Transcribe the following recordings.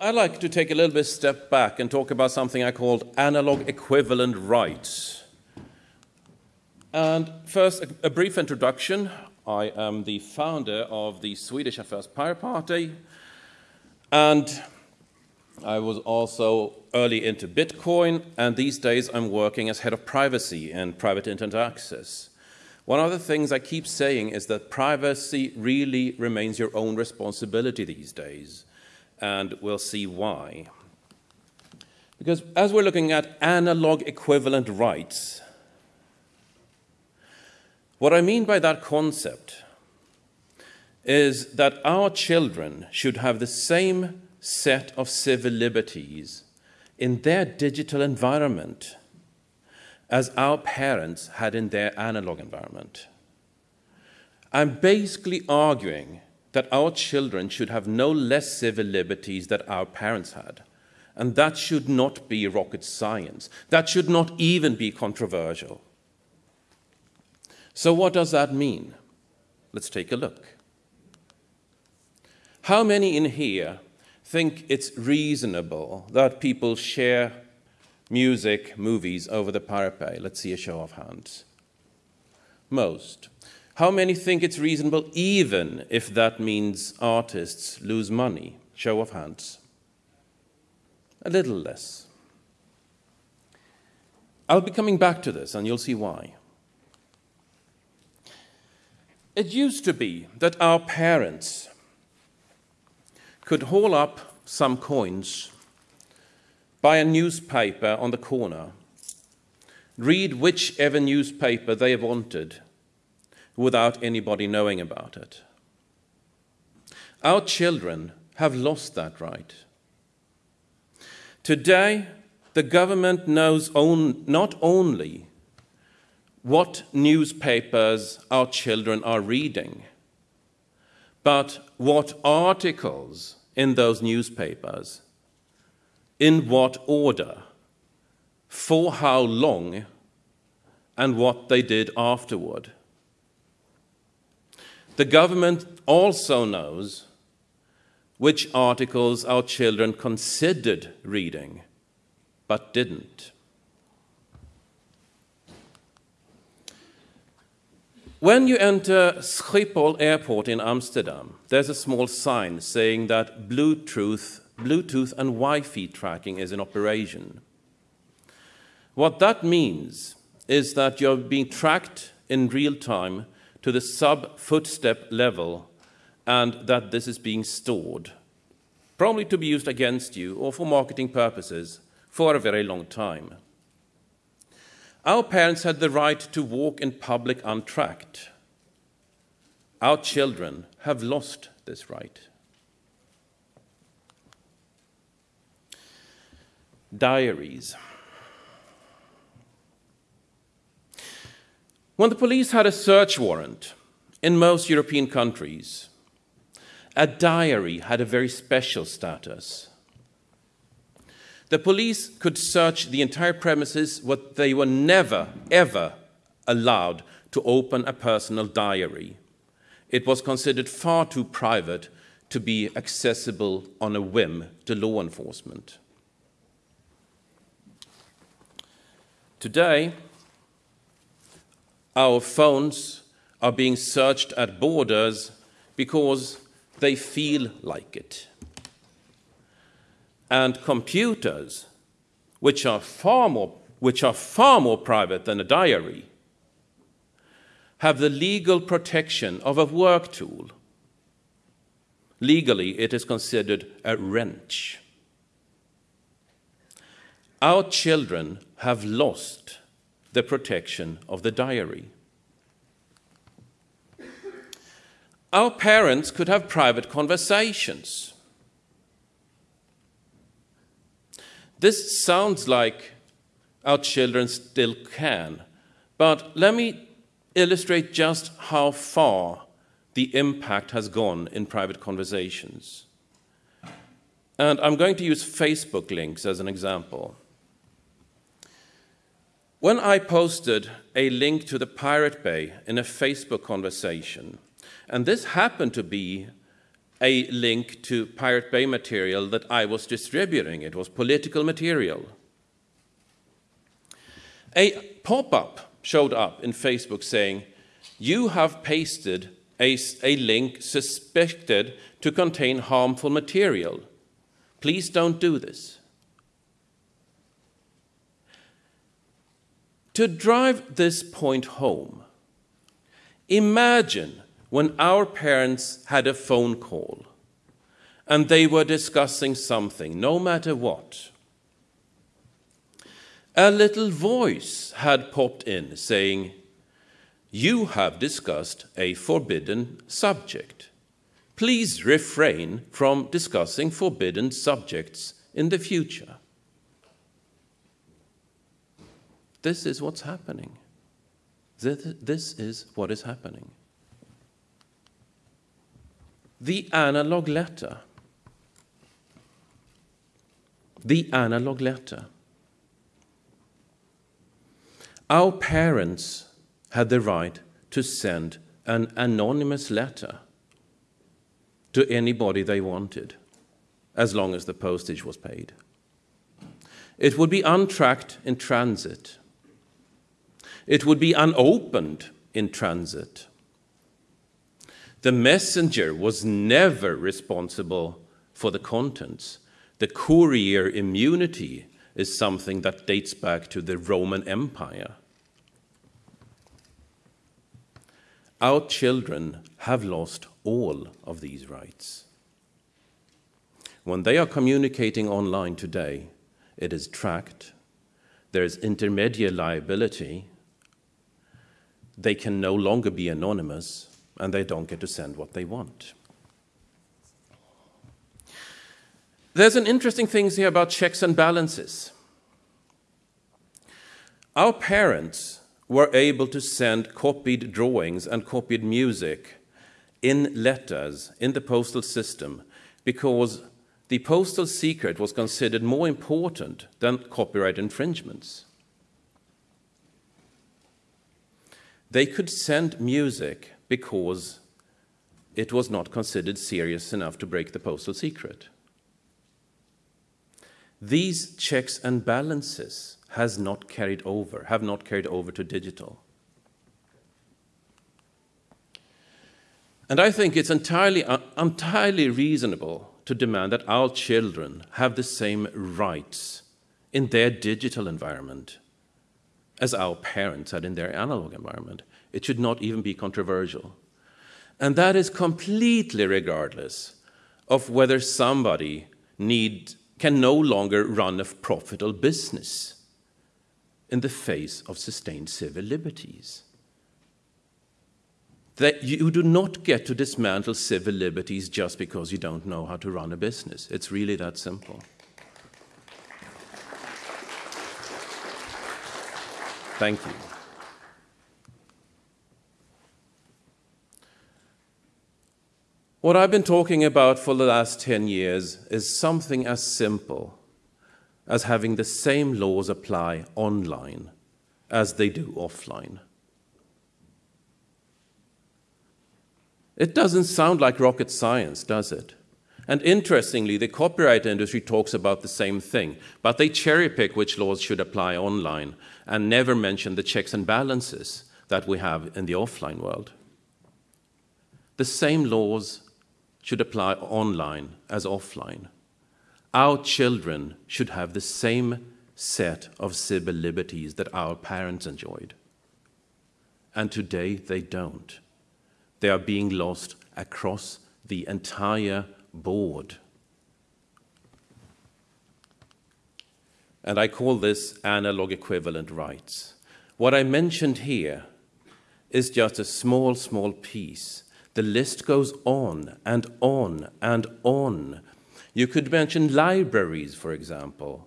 I'd like to take a little bit step back and talk about something I called analog equivalent rights. And first, a, a brief introduction. I am the founder of the Swedish Affairs Pirate Party, and I was also early into Bitcoin, and these days I'm working as head of privacy and Private Internet Access. One of the things I keep saying is that privacy really remains your own responsibility these days, and we'll see why. Because as we're looking at analog equivalent rights, what I mean by that concept is that our children should have the same set of civil liberties in their digital environment as our parents had in their analog environment. I'm basically arguing that our children should have no less civil liberties than our parents had. And that should not be rocket science. That should not even be controversial. So, what does that mean? Let's take a look. How many in here think it's reasonable that people share music, movies over the parapet? Let's see a show of hands. Most. How many think it's reasonable even if that means artists lose money? Show of hands. A little less. I'll be coming back to this and you'll see why. It used to be that our parents could haul up some coins, buy a newspaper on the corner, read whichever newspaper they wanted without anybody knowing about it. Our children have lost that right. Today, the government knows on, not only what newspapers our children are reading, but what articles in those newspapers, in what order, for how long, and what they did afterward. The government also knows which articles our children considered reading but didn't. When you enter Schiphol Airport in Amsterdam, there's a small sign saying that Bluetooth, Bluetooth and Wi Fi tracking is in operation. What that means is that you're being tracked in real time to the sub footstep level and that this is being stored, probably to be used against you or for marketing purposes for a very long time. Our parents had the right to walk in public untracked. Our children have lost this right. Diaries. When the police had a search warrant in most European countries, a diary had a very special status. The police could search the entire premises, but they were never, ever allowed to open a personal diary. It was considered far too private to be accessible on a whim to law enforcement. Today, our phones are being searched at borders because they feel like it and computers, which are far more, which are far more private than a diary, have the legal protection of a work tool. Legally, it is considered a wrench. Our children have lost the protection of the diary. Our parents could have private conversations This sounds like our children still can, but let me illustrate just how far the impact has gone in private conversations. And I'm going to use Facebook links as an example. When I posted a link to the Pirate Bay in a Facebook conversation, and this happened to be a link to Pirate Bay material that I was distributing. It was political material. A pop up showed up in Facebook saying, You have pasted a, a link suspected to contain harmful material. Please don't do this. To drive this point home, imagine when our parents had a phone call and they were discussing something, no matter what. A little voice had popped in saying, You have discussed a forbidden subject. Please refrain from discussing forbidden subjects in the future. This is what's happening. This is what is happening. The analog letter. The analog letter. Our parents had the right to send an anonymous letter to anybody they wanted, as long as the postage was paid. It would be untracked in transit. It would be unopened in transit. The messenger was never responsible for the contents. The courier immunity is something that dates back to the Roman Empire. Our children have lost all of these rights. When they are communicating online today, it is tracked, there is intermediate liability, they can no longer be anonymous and they don't get to send what they want. There's an interesting thing here about checks and balances. Our parents were able to send copied drawings and copied music in letters in the postal system because the postal secret was considered more important than copyright infringements. They could send music because it was not considered serious enough to break the postal secret. These checks and balances has not carried over, have not carried over to digital. And I think it's entirely, uh, entirely reasonable to demand that our children have the same rights in their digital environment as our parents had in their analog environment. It should not even be controversial. And that is completely regardless of whether somebody need, can no longer run a profitable business in the face of sustained civil liberties. That you do not get to dismantle civil liberties just because you don't know how to run a business. It's really that simple. Thank you. What I've been talking about for the last 10 years is something as simple as having the same laws apply online as they do offline. It doesn't sound like rocket science, does it? And interestingly, the copyright industry talks about the same thing, but they cherry pick which laws should apply online and never mention the checks and balances that we have in the offline world. The same laws should apply online as offline. Our children should have the same set of civil liberties that our parents enjoyed. And today they don't. They are being lost across the entire board. And I call this analog equivalent rights. What I mentioned here is just a small, small piece the list goes on and on and on. You could mention libraries, for example.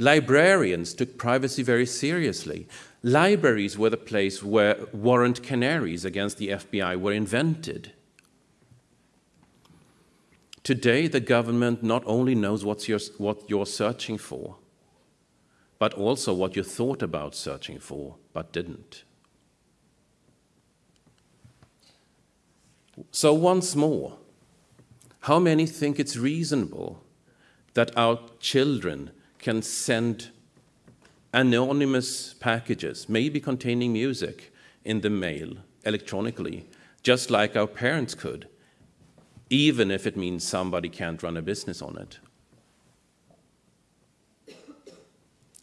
Librarians took privacy very seriously. Libraries were the place where warrant canaries against the FBI were invented. Today, the government not only knows what you're searching for, but also what you thought about searching for but didn't. So, once more, How many think it's reasonable that our children can send anonymous packages, maybe containing music, in the mail electronically, just like our parents could, even if it means somebody can't run a business on it?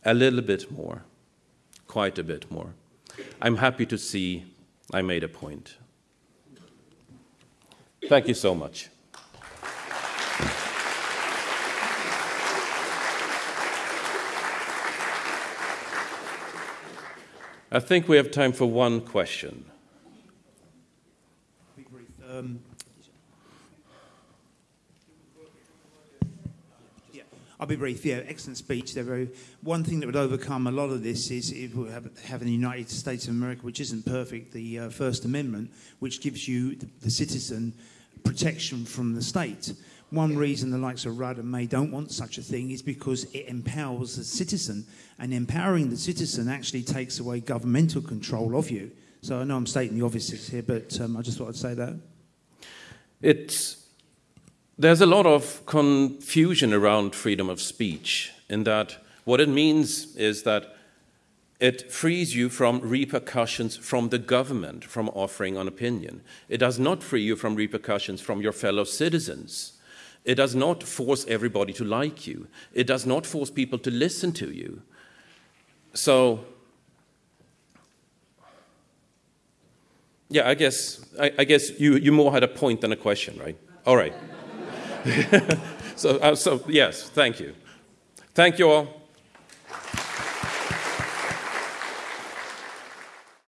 A little bit more, quite a bit more. I'm happy to see I made a point. Thank you so much. I think we have time for one question. Um, yeah, I'll be brief. Yeah, excellent speech. There very one thing that would overcome a lot of this is if we have, have in the United States of America, which isn't perfect, the uh, First Amendment, which gives you the, the citizen protection from the state. One reason the likes of Rudd and May don't want such a thing is because it empowers the citizen, and empowering the citizen actually takes away governmental control of you. So I know I'm stating the obvious here, but um, I just thought I'd say that. It's, there's a lot of confusion around freedom of speech in that what it means is that it frees you from repercussions from the government from offering an opinion. It does not free you from repercussions from your fellow citizens. It does not force everybody to like you. It does not force people to listen to you. So, yeah, I guess, I, I guess you, you more had a point than a question, right? All right. so, uh, so, yes, thank you. Thank you all.